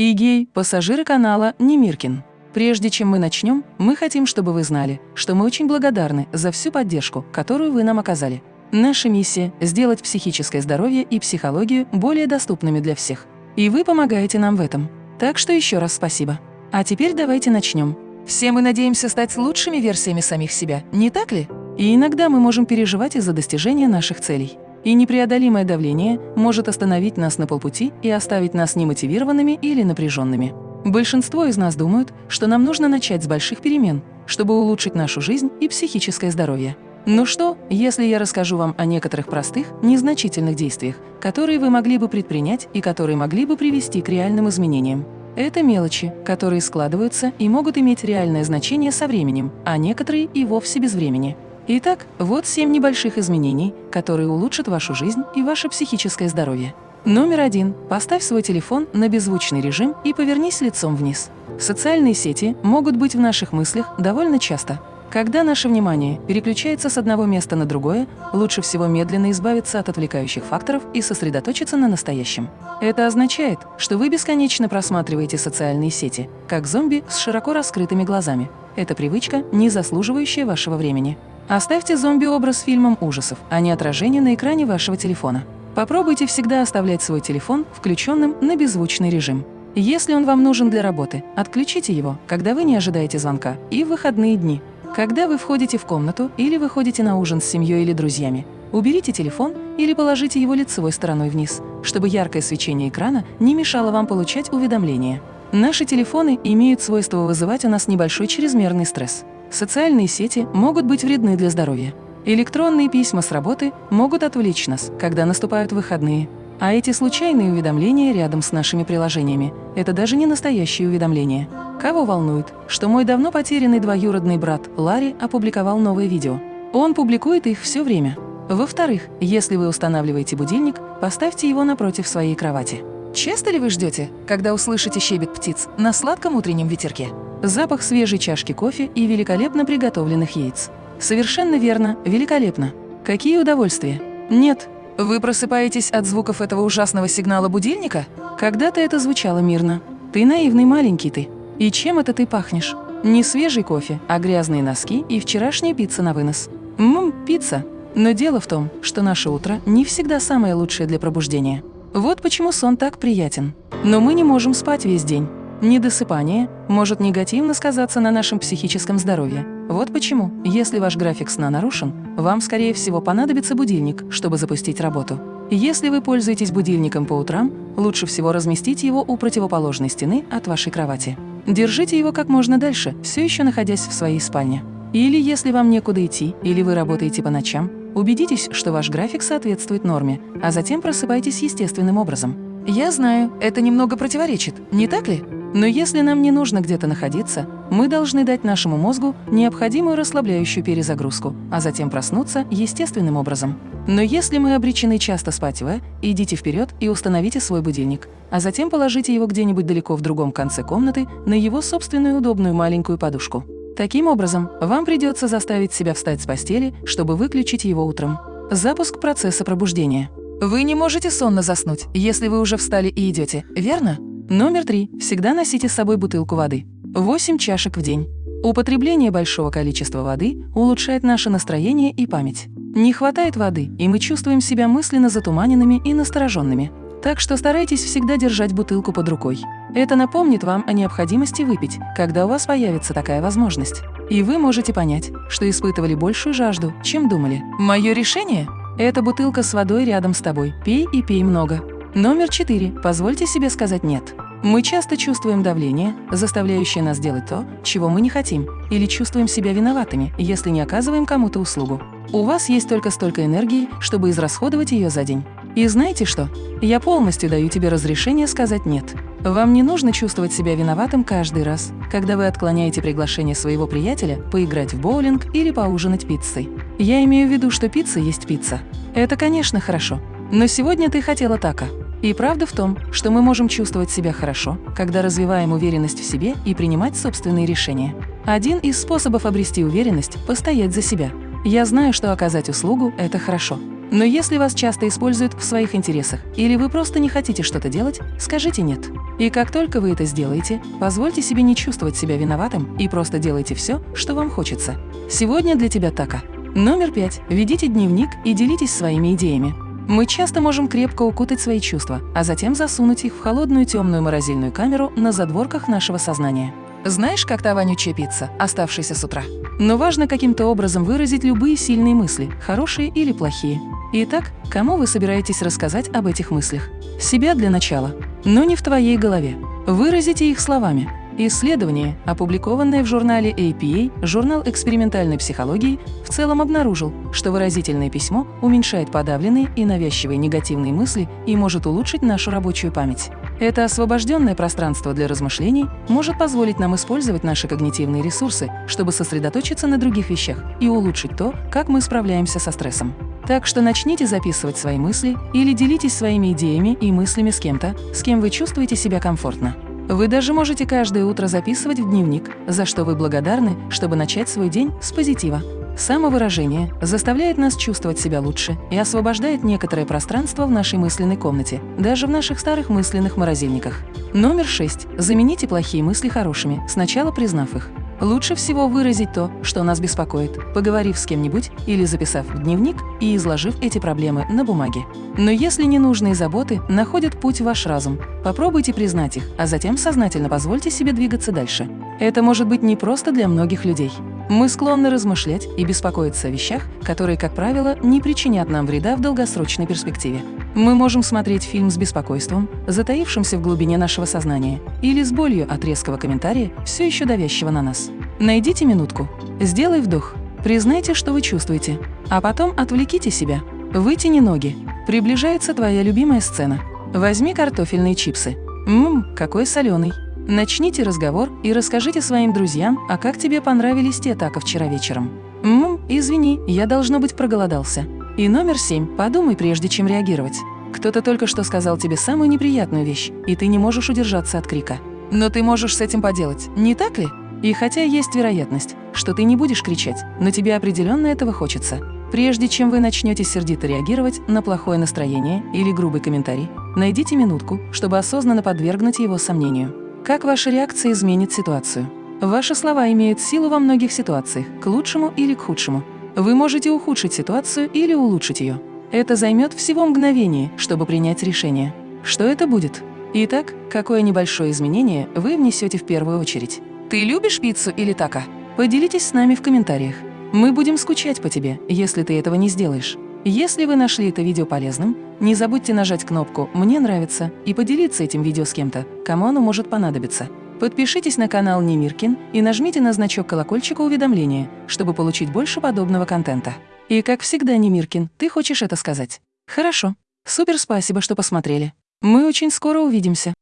Игей, пассажиры канала Немиркин. Прежде чем мы начнем, мы хотим, чтобы вы знали, что мы очень благодарны за всю поддержку, которую вы нам оказали. Наша миссия – сделать психическое здоровье и психологию более доступными для всех. И вы помогаете нам в этом. Так что еще раз спасибо. А теперь давайте начнем. Все мы надеемся стать лучшими версиями самих себя, не так ли? И иногда мы можем переживать из-за достижения наших целей. И непреодолимое давление может остановить нас на полпути и оставить нас немотивированными или напряженными. Большинство из нас думают, что нам нужно начать с больших перемен, чтобы улучшить нашу жизнь и психическое здоровье. Ну что, если я расскажу вам о некоторых простых, незначительных действиях, которые вы могли бы предпринять и которые могли бы привести к реальным изменениям? Это мелочи, которые складываются и могут иметь реальное значение со временем, а некоторые и вовсе без времени. Итак, вот семь небольших изменений, которые улучшат вашу жизнь и ваше психическое здоровье. Номер один. Поставь свой телефон на беззвучный режим и повернись лицом вниз. Социальные сети могут быть в наших мыслях довольно часто, когда наше внимание переключается с одного места на другое, лучше всего медленно избавиться от отвлекающих факторов и сосредоточиться на настоящем. Это означает, что вы бесконечно просматриваете социальные сети, как зомби с широко раскрытыми глазами. Это привычка, не заслуживающая вашего времени. Оставьте зомби-образ фильмом ужасов, а не отражение на экране вашего телефона. Попробуйте всегда оставлять свой телефон включенным на беззвучный режим. Если он вам нужен для работы, отключите его, когда вы не ожидаете звонка, и в выходные дни. Когда вы входите в комнату или выходите на ужин с семьей или друзьями, уберите телефон или положите его лицевой стороной вниз, чтобы яркое свечение экрана не мешало вам получать уведомления. Наши телефоны имеют свойство вызывать у нас небольшой чрезмерный стресс. Социальные сети могут быть вредны для здоровья. Электронные письма с работы могут отвлечь нас, когда наступают выходные. А эти случайные уведомления рядом с нашими приложениями – это даже не настоящие уведомления. Кого волнует, что мой давно потерянный двоюродный брат Ларри опубликовал новое видео? Он публикует их все время. Во-вторых, если вы устанавливаете будильник, поставьте его напротив своей кровати. Часто ли вы ждете, когда услышите щебет птиц на сладком утреннем ветерке? Запах свежей чашки кофе и великолепно приготовленных яиц. Совершенно верно, великолепно. Какие удовольствия? Нет, вы просыпаетесь от звуков этого ужасного сигнала будильника? Когда-то это звучало мирно. Ты наивный маленький ты. И чем это ты пахнешь? Не свежий кофе, а грязные носки и вчерашняя пицца на вынос. Ммм, пицца. Но дело в том, что наше утро не всегда самое лучшее для пробуждения. Вот почему сон так приятен. Но мы не можем спать весь день. Недосыпание может негативно сказаться на нашем психическом здоровье. Вот почему, если ваш график сна нарушен, вам, скорее всего, понадобится будильник, чтобы запустить работу. Если вы пользуетесь будильником по утрам, лучше всего разместить его у противоположной стены от вашей кровати. Держите его как можно дальше, все еще находясь в своей спальне. Или если вам некуда идти, или вы работаете по ночам, убедитесь, что ваш график соответствует норме, а затем просыпайтесь естественным образом. Я знаю, это немного противоречит, не так ли? Но если нам не нужно где-то находиться, мы должны дать нашему мозгу необходимую расслабляющую перезагрузку, а затем проснуться естественным образом. Но если мы обречены часто спать в, идите вперед и установите свой будильник, а затем положите его где-нибудь далеко в другом конце комнаты на его собственную удобную маленькую подушку. Таким образом, вам придется заставить себя встать с постели, чтобы выключить его утром. Запуск процесса пробуждения. Вы не можете сонно заснуть, если вы уже встали и идете, верно? Номер три. Всегда носите с собой бутылку воды. 8 чашек в день. Употребление большого количества воды улучшает наше настроение и память. Не хватает воды, и мы чувствуем себя мысленно затуманенными и настороженными. Так что старайтесь всегда держать бутылку под рукой. Это напомнит вам о необходимости выпить, когда у вас появится такая возможность. И вы можете понять, что испытывали большую жажду, чем думали. Мое решение – это бутылка с водой рядом с тобой. Пей и пей много. Номер четыре. Позвольте себе сказать «нет». Мы часто чувствуем давление, заставляющее нас делать то, чего мы не хотим, или чувствуем себя виноватыми, если не оказываем кому-то услугу. У вас есть только столько энергии, чтобы израсходовать ее за день. И знаете что? Я полностью даю тебе разрешение сказать «нет». Вам не нужно чувствовать себя виноватым каждый раз, когда вы отклоняете приглашение своего приятеля поиграть в боулинг или поужинать пиццей. Я имею в виду, что пицца есть пицца. Это, конечно, хорошо. Но сегодня ты хотела така. И правда в том, что мы можем чувствовать себя хорошо, когда развиваем уверенность в себе и принимать собственные решения. Один из способов обрести уверенность – постоять за себя. Я знаю, что оказать услугу – это хорошо. Но если вас часто используют в своих интересах или вы просто не хотите что-то делать, скажите «нет». И как только вы это сделаете, позвольте себе не чувствовать себя виноватым и просто делайте все, что вам хочется. Сегодня для тебя така. Номер пять. Ведите дневник и делитесь своими идеями. Мы часто можем крепко укутать свои чувства, а затем засунуть их в холодную темную морозильную камеру на задворках нашего сознания. Знаешь, как та вонючая пицца, оставшаяся с утра? Но важно каким-то образом выразить любые сильные мысли, хорошие или плохие. Итак, кому вы собираетесь рассказать об этих мыслях? Себя для начала, но не в твоей голове. Выразите их словами. Исследование, опубликованное в журнале APA, журнал экспериментальной психологии, в целом обнаружил, что выразительное письмо уменьшает подавленные и навязчивые негативные мысли и может улучшить нашу рабочую память. Это освобожденное пространство для размышлений может позволить нам использовать наши когнитивные ресурсы, чтобы сосредоточиться на других вещах и улучшить то, как мы справляемся со стрессом. Так что начните записывать свои мысли или делитесь своими идеями и мыслями с кем-то, с кем вы чувствуете себя комфортно. Вы даже можете каждое утро записывать в дневник, за что вы благодарны, чтобы начать свой день с позитива. Самовыражение заставляет нас чувствовать себя лучше и освобождает некоторое пространство в нашей мысленной комнате, даже в наших старых мысленных морозильниках. Номер 6. Замените плохие мысли хорошими, сначала признав их. Лучше всего выразить то, что нас беспокоит, поговорив с кем-нибудь или записав в дневник и изложив эти проблемы на бумаге. Но если ненужные заботы находят путь в ваш разум, попробуйте признать их, а затем сознательно позвольте себе двигаться дальше. Это может быть не просто для многих людей. Мы склонны размышлять и беспокоиться о вещах, которые, как правило, не причинят нам вреда в долгосрочной перспективе. Мы можем смотреть фильм с беспокойством, затаившимся в глубине нашего сознания, или с болью от резкого комментария, все еще давящего на нас. Найдите минутку, сделай вдох, признайте, что вы чувствуете, а потом отвлеките себя. Вытяни ноги. Приближается твоя любимая сцена. Возьми картофельные чипсы. Ммм, какой соленый. Начните разговор и расскажите своим друзьям, а как тебе понравились те тако вчера вечером. Ммм, извини, я, должно быть, проголодался. И номер семь. Подумай, прежде чем реагировать. Кто-то только что сказал тебе самую неприятную вещь, и ты не можешь удержаться от крика. Но ты можешь с этим поделать, не так ли? И хотя есть вероятность, что ты не будешь кричать, но тебе определенно этого хочется. Прежде чем вы начнете сердито реагировать на плохое настроение или грубый комментарий, найдите минутку, чтобы осознанно подвергнуть его сомнению. Как ваша реакция изменит ситуацию? Ваши слова имеют силу во многих ситуациях, к лучшему или к худшему. Вы можете ухудшить ситуацию или улучшить ее. Это займет всего мгновение, чтобы принять решение. Что это будет? Итак, какое небольшое изменение вы внесете в первую очередь? Ты любишь пиццу или тако? Поделитесь с нами в комментариях. Мы будем скучать по тебе, если ты этого не сделаешь. Если вы нашли это видео полезным, не забудьте нажать кнопку «Мне нравится» и поделиться этим видео с кем-то, кому оно может понадобиться. Подпишитесь на канал Немиркин и нажмите на значок колокольчика уведомления, чтобы получить больше подобного контента. И как всегда, Немиркин, ты хочешь это сказать? Хорошо. Супер спасибо, что посмотрели. Мы очень скоро увидимся.